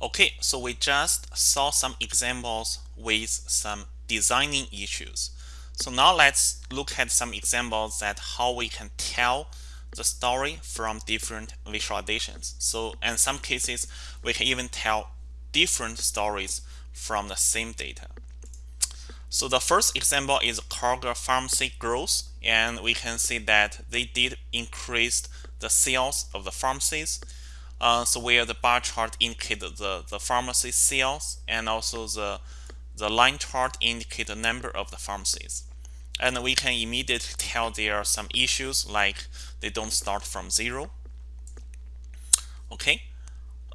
Okay, so we just saw some examples with some designing issues. So now let's look at some examples that how we can tell the story from different visualizations. So in some cases, we can even tell different stories from the same data. So the first example is Kroger pharmacy growth, and we can see that they did increase the sales of the pharmacies. Uh, so where the bar chart indicates the, the pharmacy sales and also the, the line chart indicate the number of the pharmacies. And we can immediately tell there are some issues like they don't start from zero. Okay.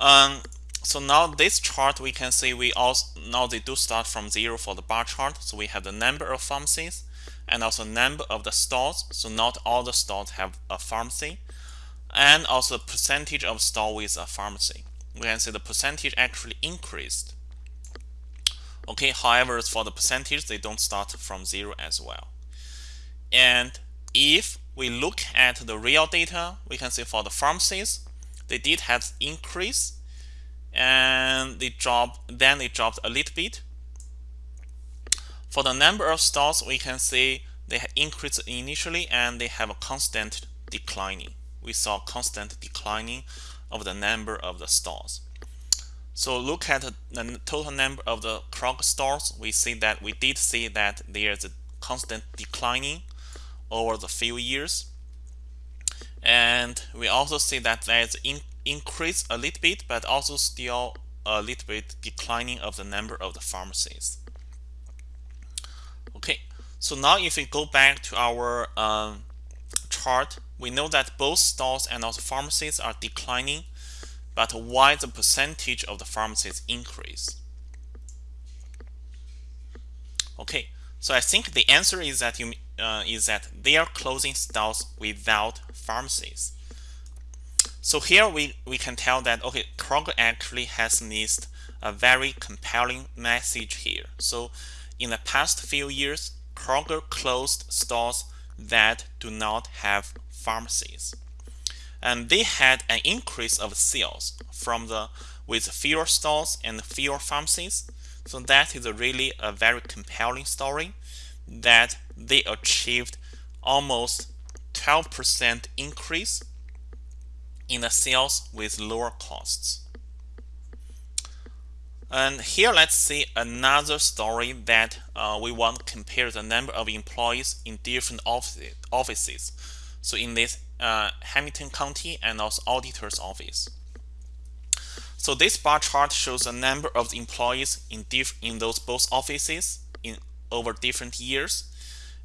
Um, so now this chart we can see we also now they do start from zero for the bar chart. So we have the number of pharmacies and also number of the stores. So not all the stores have a pharmacy and also the percentage of store with uh, a pharmacy. We can see the percentage actually increased. Okay, however, for the percentage, they don't start from zero as well. And if we look at the real data, we can see for the pharmacies, they did have increase and they dropped, then they dropped a little bit. For the number of stores, we can see they increased initially and they have a constant declining we saw constant declining of the number of the stores. So look at the total number of the Kroger stores. We see that we did see that there's a constant declining over the few years. And we also see that there's in, increase a little bit, but also still a little bit declining of the number of the pharmacies. Okay, so now if we go back to our um, chart, we know that both stores and also pharmacies are declining, but why the percentage of the pharmacies increase? Okay, so I think the answer is that you uh, is that they are closing stores without pharmacies. So here we, we can tell that okay, Kroger actually has missed a very compelling message here. So in the past few years, Kroger closed stores that do not have pharmacies. And they had an increase of sales from the with fewer stores and fewer pharmacies. So that is a really a very compelling story that they achieved almost 12% increase in the sales with lower costs. And here let's see another story that uh, we want to compare the number of employees in different offices. So in this uh, Hamilton County and also auditor's office. So this bar chart shows the number of employees in in those both offices in over different years,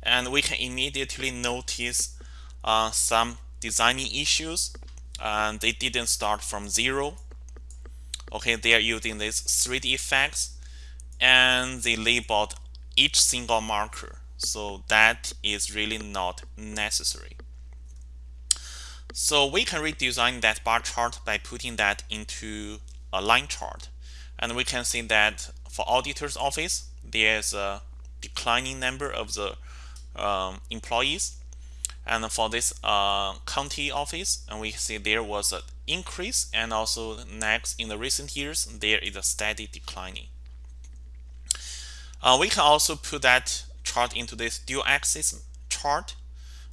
and we can immediately notice uh, some designing issues. And they didn't start from zero. Okay they are using these 3d effects. And they labeled each single marker. So that is really not necessary so we can redesign that bar chart by putting that into a line chart. And we can see that for auditor's office there's a declining number of the um, employees. And for this uh, county office and we see there was an increase and also next in the recent years there is a steady declining. Uh, we can also put that chart into this dual axis chart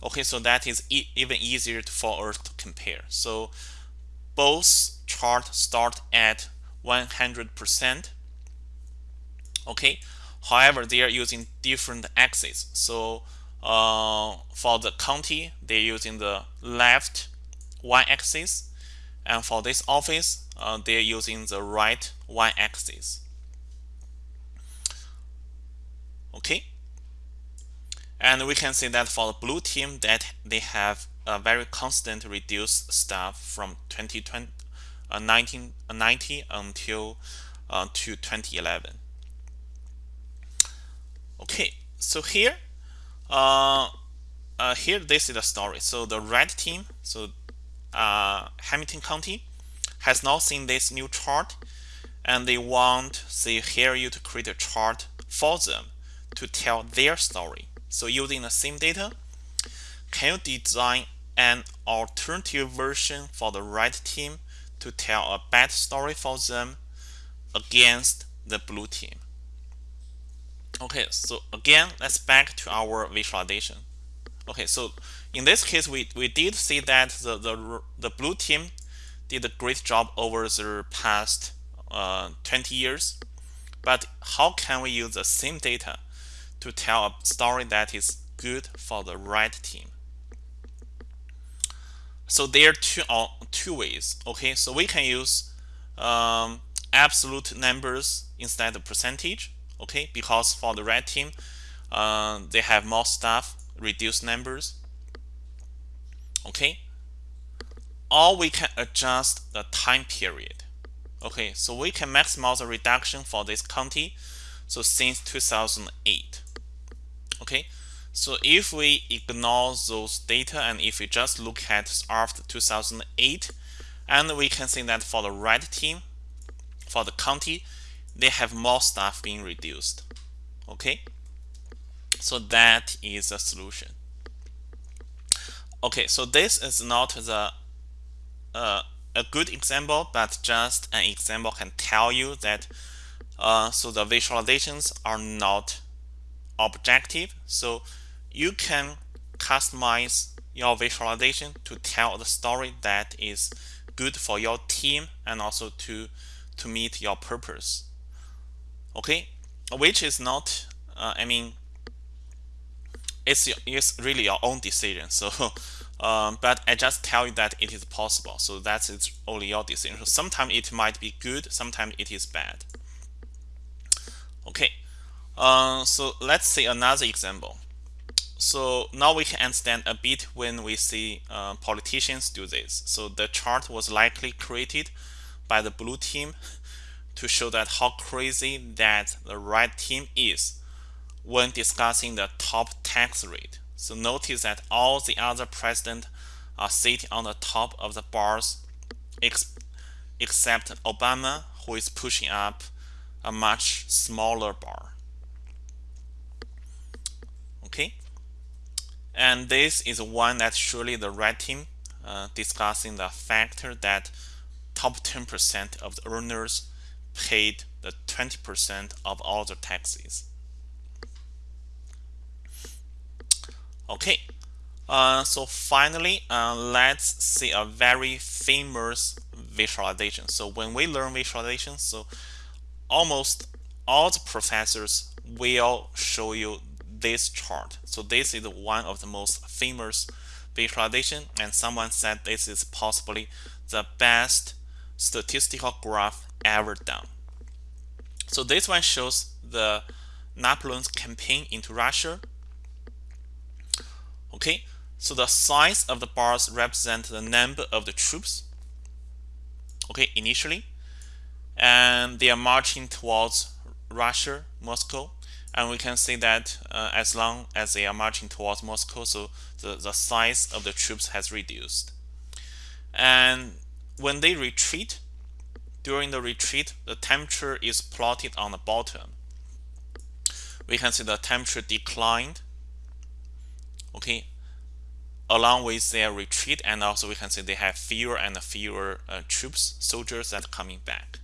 okay so that is e even easier for us to compare. So both charts start at 100% okay however they are using different axes. So uh, for the county, they're using the left y-axis, and for this office, uh, they're using the right y-axis. Okay, and we can see that for the blue team, that they have a very constant reduced staff from 2020, uh, 1990 uh, until uh, to 2011. Okay, so here uh, uh, here this is the story so the red team so uh, Hamilton County has now seen this new chart and they want they hire you to create a chart for them to tell their story so using the same data can you design an alternative version for the red team to tell a bad story for them against the blue team. Okay, so again, let's back to our visualization. Okay, so in this case, we, we did see that the, the, the blue team did a great job over the past uh, 20 years. But how can we use the same data to tell a story that is good for the red team? So there are two, uh, two ways. Okay, so we can use um, absolute numbers instead of percentage. Okay, because for the red team, uh, they have more staff, reduce numbers. Okay, or we can adjust the time period. Okay, so we can maximize the reduction for this county. So since 2008. Okay, so if we ignore those data and if we just look at after 2008, and we can see that for the red team, for the county, they have more staff being reduced. Okay, so that is a solution. Okay, so this is not the uh, a good example, but just an example can tell you that uh, so the visualizations are not objective. So you can customize your visualization to tell the story that is good for your team and also to to meet your purpose. Okay, which is not, uh, I mean, it's it's really your own decision. So um, but I just tell you that it is possible. So that's it's only your decision. So sometimes it might be good, sometimes it is bad. Okay, uh, so let's see another example. So now we can understand a bit when we see uh, politicians do this. So the chart was likely created by the blue team to show that how crazy that the red team is when discussing the top tax rate. So notice that all the other presidents are sitting on the top of the bars ex except Obama who is pushing up a much smaller bar. Okay, and this is one that surely the red team uh, discussing the factor that top 10% of the earners paid the 20% of all the taxes. Okay, uh, so finally, uh, let's see a very famous visualization. So when we learn visualization, so almost all the professors will show you this chart. So this is one of the most famous visualization and someone said this is possibly the best statistical graph ever done. So this one shows the Napoleon's campaign into Russia Okay, so the size of the bars represent the number of the troops. Okay, initially, and they are marching towards Russia, Moscow, and we can see that uh, as long as they are marching towards Moscow, so the, the size of the troops has reduced. And when they retreat, during the retreat, the temperature is plotted on the bottom. We can see the temperature declined okay along with their retreat and also we can see they have fewer and fewer uh, troops soldiers that are coming back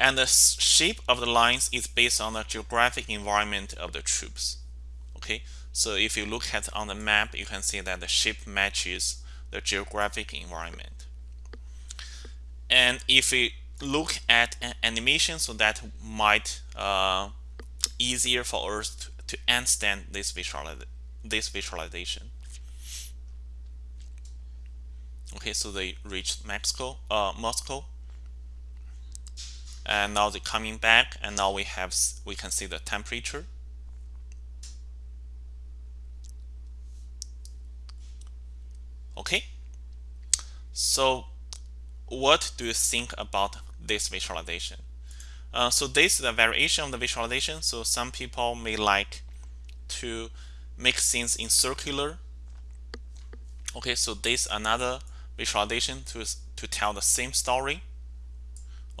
and the shape of the lines is based on the geographic environment of the troops. Okay? So if you look at on the map you can see that the shape matches the geographic environment. And if we look at an animation so that might uh, easier for us to, to understand this, visualiz this visualization. Okay, so they reached Mexico, uh, Moscow, and now they're coming back, and now we have we can see the temperature. Okay, so what do you think about this visualization? Uh, so this is a variation of the visualization. So some people may like to make things in circular. Okay, so this another visualization to to tell the same story.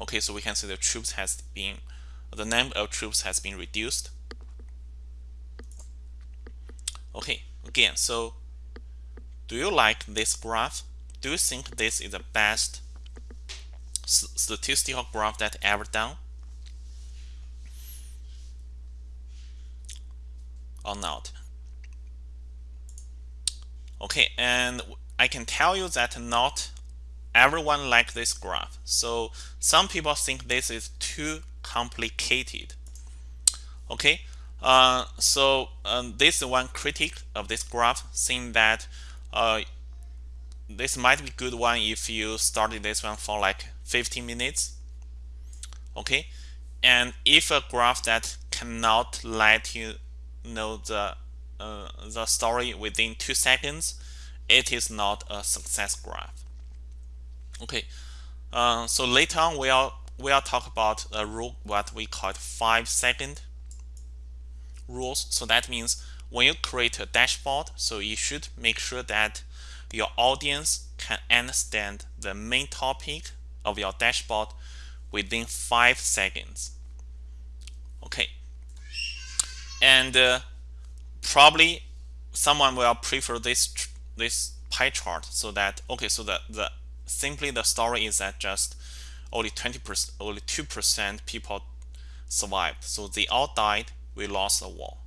Okay, so we can see the troops has been the number of troops has been reduced. Okay, again, so do you like this graph? Do you think this is the best statistical graph that ever done or not okay and I can tell you that not everyone like this graph. So some people think this is too complicated. Okay? Uh, so um, this is one critic of this graph saying that uh, this might be good one if you started this one for like 15 minutes. Okay? And if a graph that cannot let you know the uh, the story within two seconds it is not a success graph okay uh, so later on we'll we'll talk about a rule what we call five second rules so that means when you create a dashboard so you should make sure that your audience can understand the main topic of your dashboard within five seconds. Okay. And uh, probably someone will prefer this this pie chart so that okay so that the simply the story is that just only 20% only 2% people survived. So they all died. We lost the war